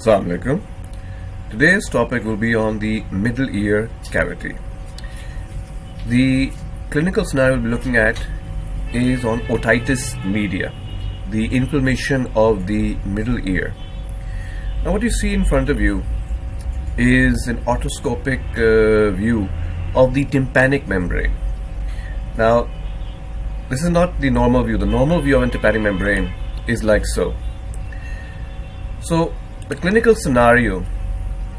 Assalamu alaikum. Today's topic will be on the middle ear cavity. The clinical scenario we'll be looking at is on otitis media, the inflammation of the middle ear. Now what you see in front of you is an otoscopic uh, view of the tympanic membrane. Now this is not the normal view. The normal view of a tympanic membrane is like so. So the clinical scenario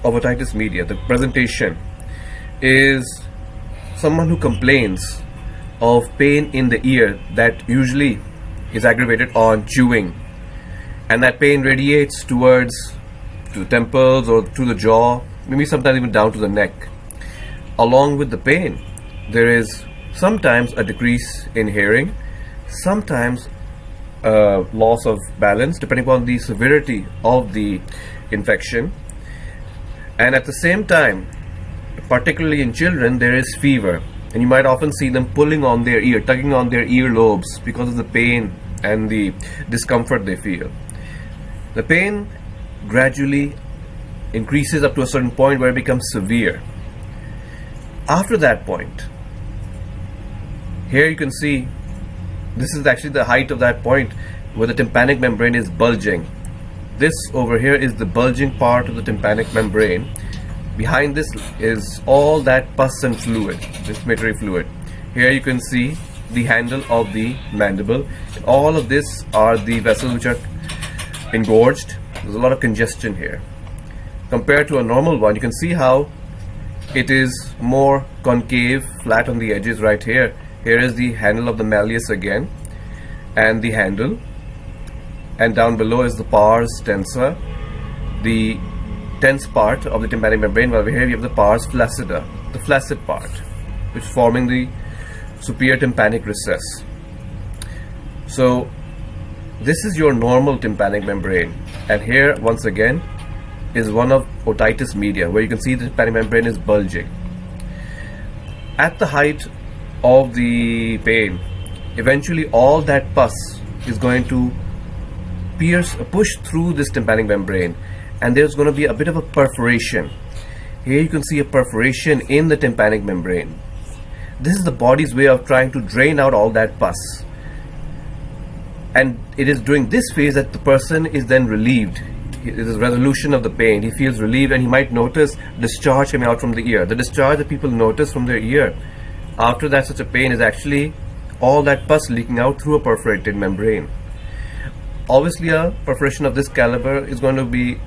of otitis media, the presentation, is someone who complains of pain in the ear that usually is aggravated on chewing. And that pain radiates towards to the temples or to the jaw maybe sometimes even down to the neck. Along with the pain there is sometimes a decrease in hearing sometimes uh, loss of balance depending upon the severity of the infection. And at the same time particularly in children there is fever. And you might often see them pulling on their ear tugging on their ear lobes because of the pain and the discomfort they feel. The pain gradually increases up to a certain point where it becomes severe. After that point here you can see this is actually the height of that point where the tympanic membrane is bulging. This over here is the bulging part of the tympanic membrane. Behind this is all that pus and fluid this respiratory fluid. Here you can see the handle of the mandible. All of this are the vessels which are engorged. There's a lot of congestion here. Compared to a normal one you can see how it is more concave flat on the edges right here here is the handle of the malleus again and the handle. And down below is the pars tensa the tense part of the tympanic membrane while here we have the pars flaccida the flaccid part which is forming the superior tympanic recess. So this is your normal tympanic membrane and here once again is one of otitis media where you can see the tympanic membrane is bulging. At the height of the pain eventually all that pus is going to pierce push through this tympanic membrane and there's going to be a bit of a perforation. Here you can see a perforation in the tympanic membrane. This is the body's way of trying to drain out all that pus. And it is during this phase that the person is then relieved. It is resolution of the pain. He feels relieved and he might notice discharge coming out from the ear. The discharge that people notice from their ear after that such a pain is actually all that pus leaking out through a perforated membrane. Obviously a perforation of this caliber is going to be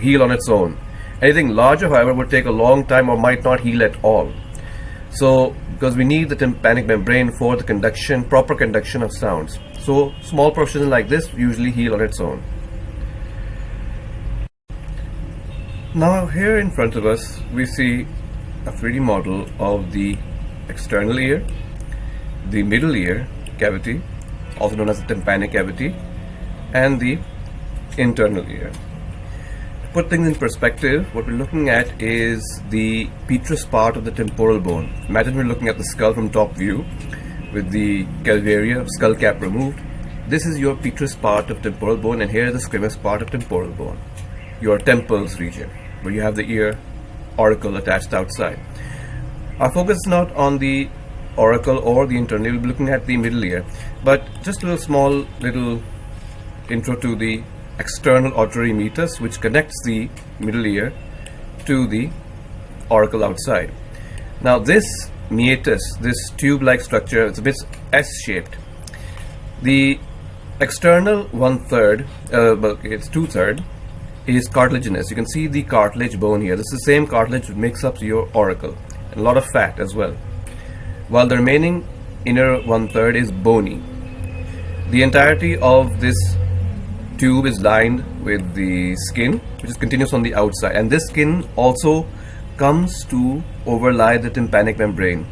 heal on its own. Anything larger however would take a long time or might not heal at all. So because we need the tympanic membrane for the conduction, proper conduction of sounds. So small perforations like this usually heal on its own. Now here in front of us we see a 3D model of the external ear, the middle ear cavity, also known as the tympanic cavity, and the internal ear. To put things in perspective, what we're looking at is the petrous part of the temporal bone. Imagine we're looking at the skull from top view with the calvaria skull cap removed. This is your petrous part of temporal bone and here is the squamous part of temporal bone, your temples region, where you have the ear auricle attached outside. Our focus is not on the auricle or the internal, we'll be looking at the middle ear. But just a little small little intro to the external auditory meatus which connects the middle ear to the auricle outside. Now this meatus, this tube-like structure, it's a bit S-shaped. The external one-third, uh, well, it's two-third, is cartilaginous. You can see the cartilage bone here. This is the same cartilage which makes up your auricle a lot of fat as well. While the remaining inner one-third is bony. The entirety of this tube is lined with the skin which is continuous on the outside. And this skin also comes to overlie the tympanic membrane.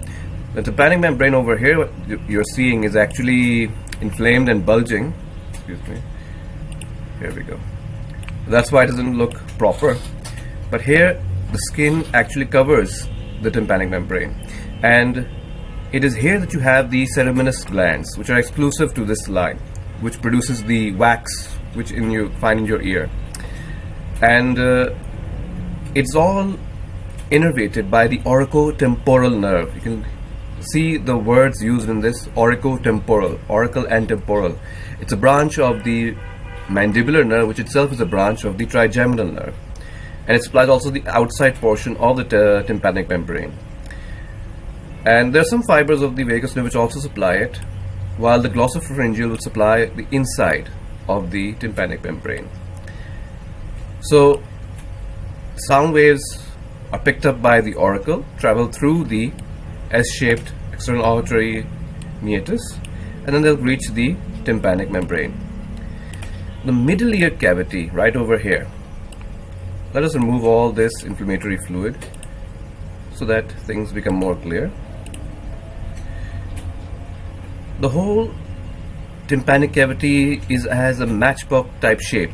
The tympanic membrane over here what you're seeing is actually inflamed and bulging. Excuse me. Here we go. That's why it doesn't look proper. But here the skin actually covers the tympanic membrane and it is here that you have the ceruminous glands which are exclusive to this line which produces the wax which in you find in your ear and uh, it's all innervated by the auriculotemporal nerve. You can see the words used in this auriculotemporal, auricle and temporal. It's a branch of the mandibular nerve, which itself is a branch of the trigeminal nerve. And it supplies also the outside portion of the tympanic membrane. And there are some fibers of the vagus nerve which also supply it, while the glossopharyngeal will supply the inside of the tympanic membrane. So, sound waves are picked up by the auricle, travel through the S-shaped external auditory meatus, and then they'll reach the tympanic membrane. The middle ear cavity, right over here. Let us remove all this inflammatory fluid so that things become more clear. The whole tympanic cavity is has a matchbox type shape.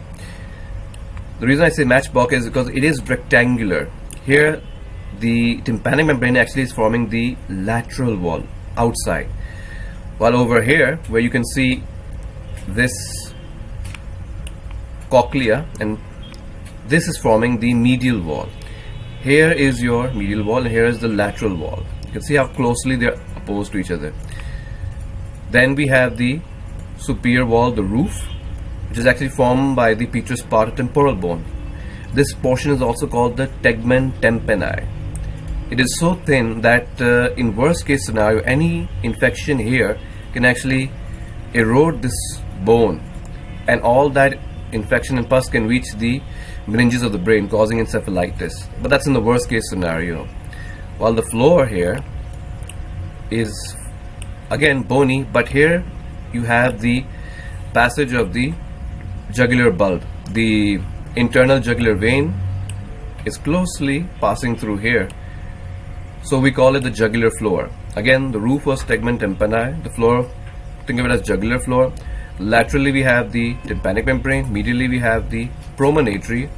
The reason I say matchbox is because it is rectangular. Here the tympanic membrane actually is forming the lateral wall outside while over here where you can see this cochlea and this is forming the medial wall. Here is your medial wall and here is the lateral wall. You can see how closely they're opposed to each other. Then we have the superior wall the roof which is actually formed by the petrous part of temporal bone. This portion is also called the tegmen tympani it is so thin that uh, in worst case scenario any infection here can actually erode this bone. And all that infection and pus can reach the meninges of the brain causing encephalitis but that's in the worst case scenario while the floor here is again bony but here you have the passage of the jugular bulb the internal jugular vein is closely passing through here so we call it the jugular floor. Again, the roof was tegmen tympani. The floor, think of it as jugular floor. Laterally we have the tympanic membrane. Medially we have the promontory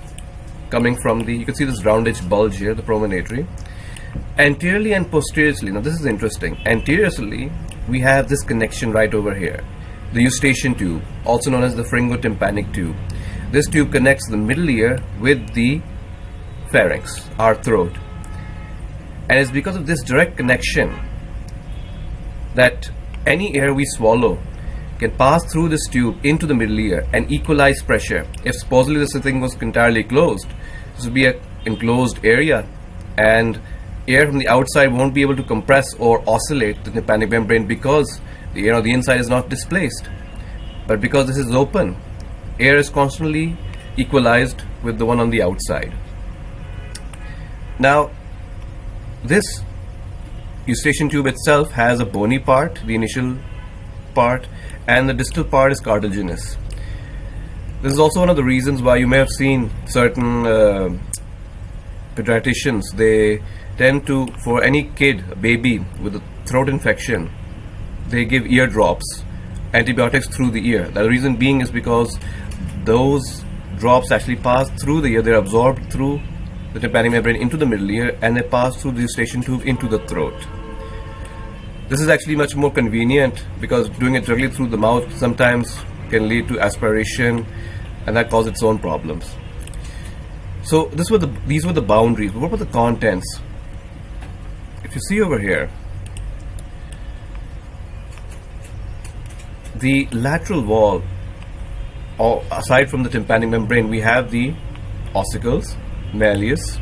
coming from the, you can see this roundish bulge here, the promontory. Anteriorly and posteriorly, now this is interesting. Anteriorly, we have this connection right over here. The eustachian tube, also known as the pharyngotympanic tube. This tube connects the middle ear with the pharynx, our throat and it's because of this direct connection that any air we swallow can pass through this tube into the middle ear and equalize pressure. If supposedly this thing was entirely closed, this would be an enclosed area and air from the outside won't be able to compress or oscillate the tympanic membrane because the air on the inside is not displaced. But because this is open, air is constantly equalized with the one on the outside. Now, this eustachian tube itself has a bony part, the initial part, and the distal part is cartilaginous. This is also one of the reasons why you may have seen certain uh, pediatricians, they tend to, for any kid, a baby with a throat infection, they give ear drops, antibiotics through the ear. The reason being is because those drops actually pass through the ear, they're absorbed through the tympanic membrane into the middle ear and they pass through the eustachian tube into the throat. This is actually much more convenient because doing it directly through the mouth sometimes can lead to aspiration and that causes its own problems. So this were the these were the boundaries. What were the contents? If you see over here, the lateral wall, or aside from the tympanic membrane, we have the ossicles, malleus,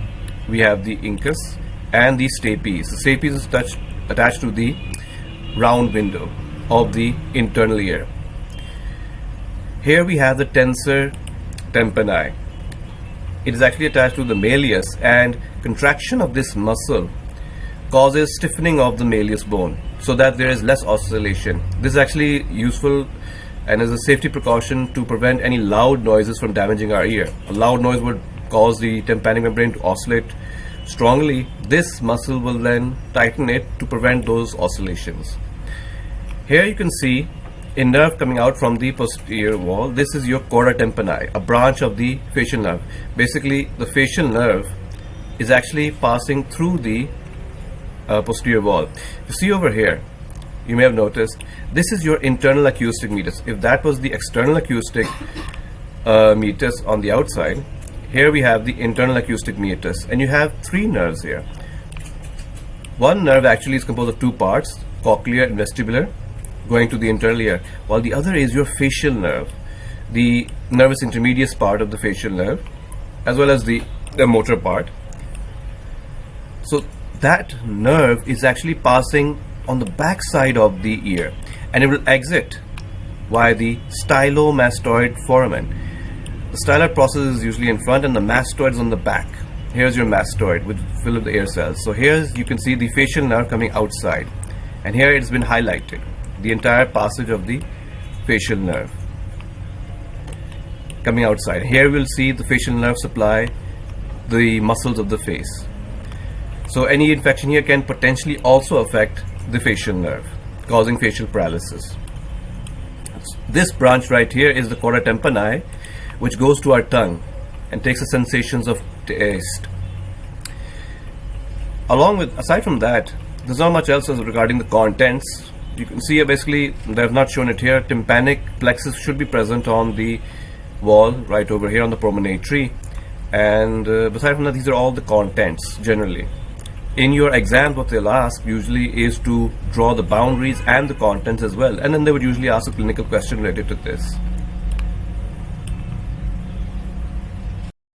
we have the incus and the stapes. The stapes is attached to the round window of the internal ear. Here we have the tensor tympani. It is actually attached to the malleus and contraction of this muscle causes stiffening of the malleus bone so that there is less oscillation. This is actually useful and is a safety precaution to prevent any loud noises from damaging our ear. A loud noise would cause the tympanic membrane to oscillate strongly, this muscle will then tighten it to prevent those oscillations. Here you can see a nerve coming out from the posterior wall. This is your chorda tympani, a branch of the facial nerve. Basically, the facial nerve is actually passing through the uh, posterior wall. You see over here, you may have noticed, this is your internal acoustic meatus. If that was the external acoustic uh, meatus on the outside, here we have the internal acoustic meatus and you have three nerves here. One nerve actually is composed of two parts cochlear and vestibular going to the internal ear while the other is your facial nerve. The nervus intermedius part of the facial nerve as well as the, the motor part. So that nerve is actually passing on the back side of the ear and it will exit via the stylomastoid foramen the styloid process is usually in front and the mastoid is on the back. Here's your mastoid with full of the air cells. So here you can see the facial nerve coming outside and here it's been highlighted the entire passage of the facial nerve coming outside. Here we'll see the facial nerve supply the muscles of the face. So any infection here can potentially also affect the facial nerve causing facial paralysis. This branch right here is the chorda tympani which goes to our tongue and takes the sensations of taste. Along with, aside from that, there's not much else regarding the contents. You can see basically, they have not shown it here, tympanic plexus should be present on the wall right over here on the promontory. and uh, aside from that these are all the contents generally in your exam what they'll ask usually is to draw the boundaries and the contents as well and then they would usually ask a clinical question related to this